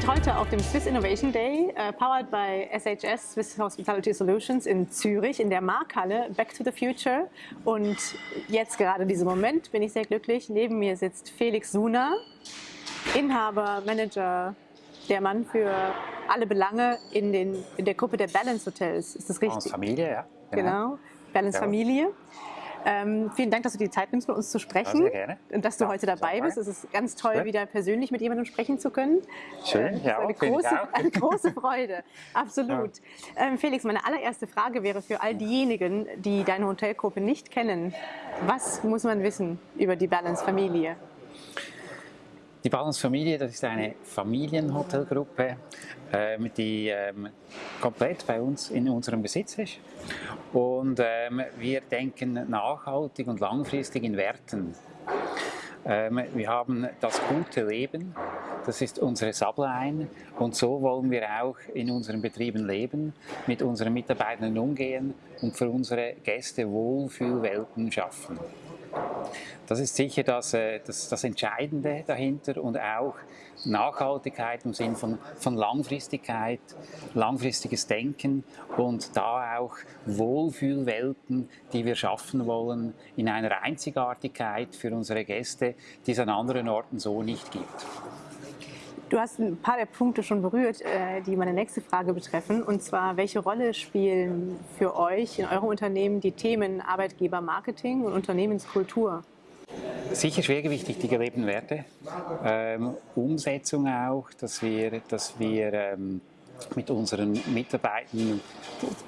sind heute auf dem Swiss Innovation Day, uh, powered by SHS, Swiss Hospitality Solutions in Zürich, in der Markhalle Back to the Future. Und jetzt gerade in diesem Moment bin ich sehr glücklich. Neben mir sitzt Felix Suna, Inhaber, Manager, der Mann für alle Belange in, den, in der Gruppe der Balance Hotels. Ist das richtig? Balance Familie, ja. Genau, genau. Balance ja. Familie. Ähm, vielen Dank, dass du die Zeit nimmst, mit uns zu sprechen. sehr gerne. Und dass du ja, heute dabei bist. Es ist ganz toll, wieder persönlich mit jemandem sprechen zu können. Schön, äh, ja. Eine große, eine große Freude, absolut. Ja. Ähm, Felix, meine allererste Frage wäre für all diejenigen, die deine Hotelgruppe nicht kennen. Was muss man wissen über die Balance-Familie? Die Balance Familie, das ist eine Familienhotelgruppe, ähm, die ähm, komplett bei uns in unserem Besitz ist. Und ähm, wir denken nachhaltig und langfristig in Werten. Ähm, wir haben das gute Leben, das ist unsere Subline und so wollen wir auch in unseren Betrieben leben, mit unseren Mitarbeitern umgehen und für unsere Gäste Wohlfühlwelten schaffen. Das ist sicher das, äh, das, das Entscheidende dahinter und auch Nachhaltigkeit im Sinn von, von Langfristigkeit, langfristiges Denken und da auch Wohlfühlwelten, die wir schaffen wollen, in einer Einzigartigkeit für unsere Gäste, die es an anderen Orten so nicht gibt. Du hast ein paar der Punkte schon berührt, äh, die meine nächste Frage betreffen. Und zwar, welche Rolle spielen für euch in eurem Unternehmen die Themen Arbeitgebermarketing und Unternehmenskultur? Sicher schwergewichtig die gelebten Werte, ähm, Umsetzung auch, dass wir, dass wir ähm, mit unseren Mitarbeitern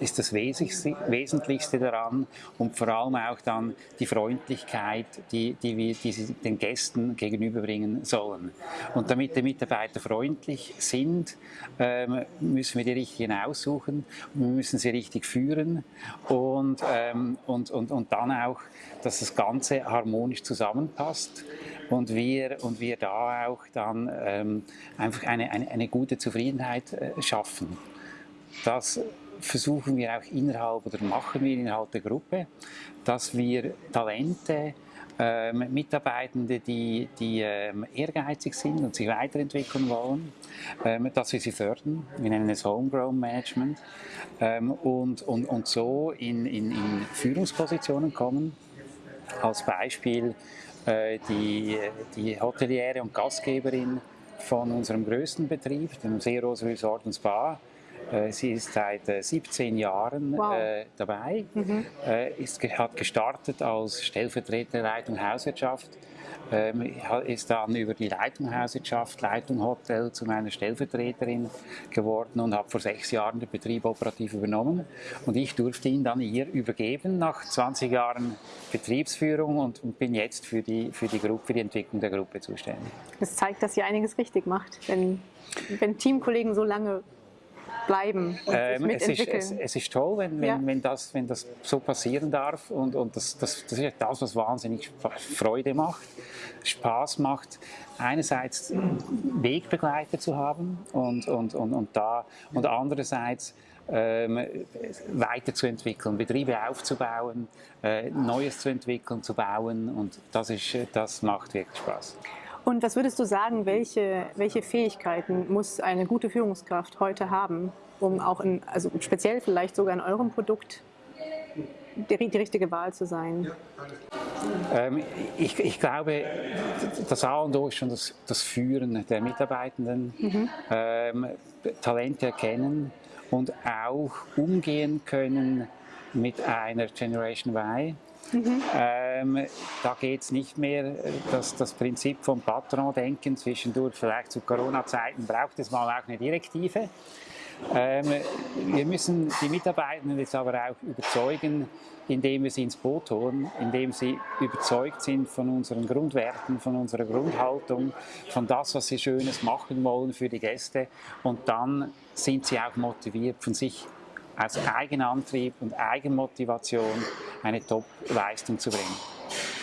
ist das Wesentlichste daran und vor allem auch dann die Freundlichkeit, die, die wir die sie den Gästen gegenüberbringen sollen. Und damit die Mitarbeiter freundlich sind, ähm, müssen wir die richtigen aussuchen, wir müssen sie richtig führen und, ähm, und, und, und dann auch, dass das Ganze harmonisch zusammenpasst und wir, und wir da auch dann ähm, einfach eine, eine, eine gute Zufriedenheit äh, schaffen. Das versuchen wir auch innerhalb oder machen wir innerhalb der Gruppe, dass wir Talente, ähm, Mitarbeitende, die, die ähm, ehrgeizig sind und sich weiterentwickeln wollen, ähm, dass wir sie fördern. Wir nennen es Homegrown Management ähm, und, und, und so in, in, in Führungspositionen kommen. Als Beispiel äh, die, die Hoteliere und Gastgeberin von unserem größten Betrieb, dem Seeros Resort und Spa. Äh, sie ist seit 17 äh, Jahren wow. äh, dabei, mhm. äh, ist, hat gestartet als Stellvertreterleitung Hauswirtschaft ähm, ist dann über die Leitung Hauswirtschaft, Leitung Hotel zu meiner Stellvertreterin geworden und habe vor sechs Jahren den Betrieb operativ übernommen. Und ich durfte ihn dann ihr übergeben nach 20 Jahren Betriebsführung und bin jetzt für die, für die Gruppe, für die Entwicklung der Gruppe zuständig. Das zeigt, dass ihr einiges richtig macht, wenn, wenn Teamkollegen so lange bleiben und ähm, es, ist, es, es, ist toll, wenn, wenn, ja. wenn, das, wenn das so passieren darf und, und das, das, das ist das, was wahnsinnig Freude macht, Spaß macht, einerseits Wegbegleiter zu haben und, und, und, und, da, und andererseits ähm, weiterzuentwickeln, Betriebe aufzubauen, äh, Neues zu entwickeln, zu bauen und das, ist, das macht wirklich Spaß. Und was würdest du sagen, welche, welche Fähigkeiten muss eine gute Führungskraft heute haben, um auch in, also speziell vielleicht sogar in eurem Produkt die, die richtige Wahl zu sein? Ähm, ich, ich, glaube, das A und O ist schon das, das Führen der Mitarbeitenden, mhm. ähm, Talente erkennen und auch umgehen können mit einer Generation Y, Mhm. Ähm, da geht es nicht mehr, dass das Prinzip vom Patron-Denken zwischendurch, vielleicht zu Corona-Zeiten braucht es mal auch eine Direktive. Ähm, wir müssen die Mitarbeitenden jetzt aber auch überzeugen, indem wir sie ins Boot holen, indem sie überzeugt sind von unseren Grundwerten, von unserer Grundhaltung, von das, was sie Schönes machen wollen für die Gäste. Und dann sind sie auch motiviert von sich aus Eigenantrieb und Eigenmotivation eine Top-Leistung zu bringen.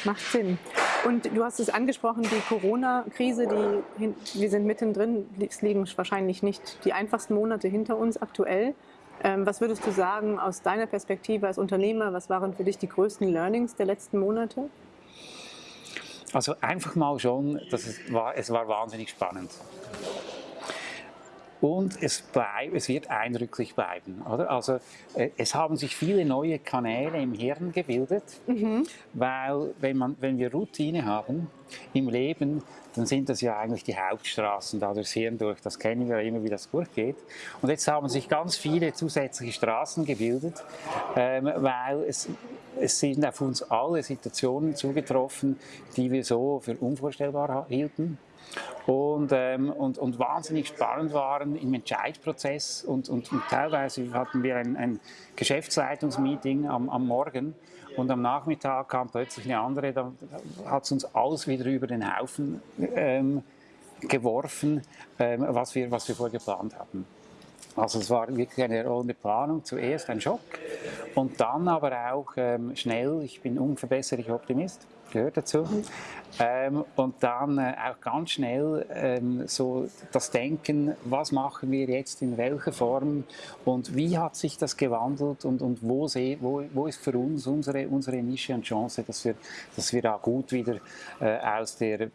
Macht Sinn. Und du hast es angesprochen, die Corona-Krise, wir sind mittendrin, es liegen wahrscheinlich nicht die einfachsten Monate hinter uns aktuell. Ähm, was würdest du sagen aus deiner Perspektive als Unternehmer, was waren für dich die größten Learnings der letzten Monate? Also einfach mal schon, es, war, es war wahnsinnig spannend. Und es, bleib, es wird eindrücklich bleiben. Oder? Also äh, es haben sich viele neue Kanäle im Hirn gebildet, mhm. weil wenn, man, wenn wir Routine haben im Leben, dann sind das ja eigentlich die Hauptstraßen da durchs Hirn durch. Das kennen wir immer, wie das durchgeht. Und jetzt haben sich ganz viele zusätzliche Straßen gebildet, ähm, weil es, es sind auf uns alle Situationen zugetroffen, die wir so für unvorstellbar hielten und, ähm, und, und wahnsinnig spannend waren im Entscheidprozess und, und, und teilweise hatten wir ein, ein Geschäftsleitungsmeeting am, am Morgen und am Nachmittag kam plötzlich eine andere, da hat es uns alles wieder über den Haufen ähm, geworfen, ähm, was, wir, was wir vorher geplant hatten. Also es war wirklich eine rollende Planung, zuerst ein Schock und dann aber auch ähm, schnell, ich bin unverbesserlicher Optimist, gehört dazu. Ähm, und dann äh, auch ganz schnell ähm, so das Denken, was machen wir jetzt in welcher Form und wie hat sich das gewandelt und, und wo, seh, wo, wo ist für uns unsere, unsere Nische und Chance, dass wir, dass wir da gut wieder äh, aus der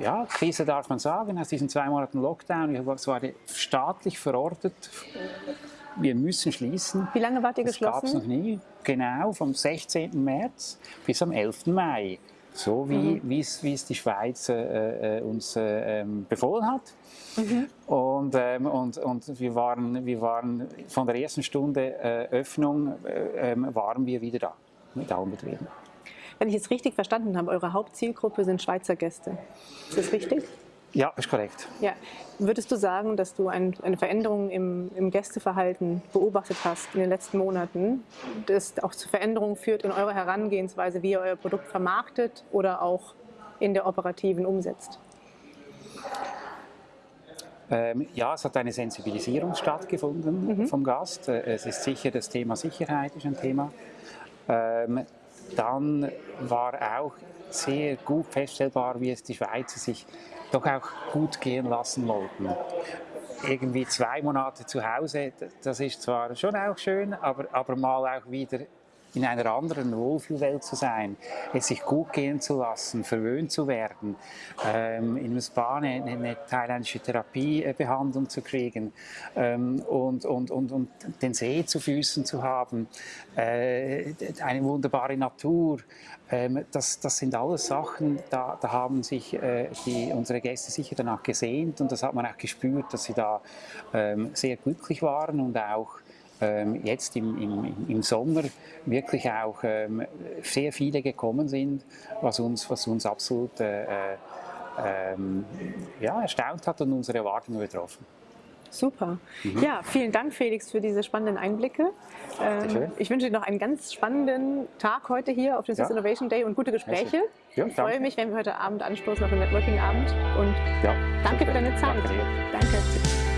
ja, Krise, darf man sagen, aus diesen zwei Monaten Lockdown, es war staatlich verortet, wir müssen schließen. Wie lange wart ihr geschlossen? Das gab es noch nie. Genau, vom 16. März bis am 11. Mai so wie mhm. es die Schweiz äh, äh, uns äh, ähm, befohlen hat. Mhm. Und, ähm, und, und wir, waren, wir waren von der ersten Stunde äh, Öffnung äh, ähm, waren wir wieder da mit Daumenbetrieben. Wenn ich es richtig verstanden habe, eure Hauptzielgruppe sind Schweizer Gäste. Ist das richtig? Ja, ist korrekt. Ja. Würdest du sagen, dass du ein, eine Veränderung im, im, Gästeverhalten beobachtet hast in den letzten Monaten, das auch zu Veränderungen führt in eurer Herangehensweise, wie ihr euer Produkt vermarktet oder auch in der operativen umsetzt? Ähm, ja, es hat eine Sensibilisierung stattgefunden mhm. vom Gast. Äh, es ist sicher, das Thema Sicherheit ist ein Thema. Ähm, dann war auch sehr gut feststellbar, wie es die Schweizer sich doch auch gut gehen lassen wollten. Irgendwie zwei Monate zu Hause, das ist zwar schon auch schön, aber, aber mal auch wieder in einer anderen Wohlfühlwelt zu sein, es sich gut gehen zu lassen, verwöhnt zu werden, ähm, in einem Spa eine, eine thailändische Therapiebehandlung zu kriegen ähm, und, und, und, und den See zu Füßen zu haben, äh, eine wunderbare Natur, ähm, das, das sind alles Sachen, da, da haben sich äh, die, unsere Gäste sicher danach gesehnt und das hat man auch gespürt, dass sie da ähm, sehr glücklich waren und auch jetzt im, im, im, Sommer wirklich auch ähm, sehr viele gekommen sind, was uns, was uns absolut äh, äh, ähm, ja, erstaunt hat und unsere Erwartungen übertroffen. Super. Mhm. Ja, vielen Dank, Felix, für diese spannenden Einblicke. Ähm, ich wünsche dir noch einen ganz spannenden Tag heute hier auf dem Swiss ja. Innovation Day und gute Gespräche. Ja, ich freue mich, wenn wir heute Abend anstoßen auf den Networking-Abend. Und ja, danke für deine Zeit. Danke. danke.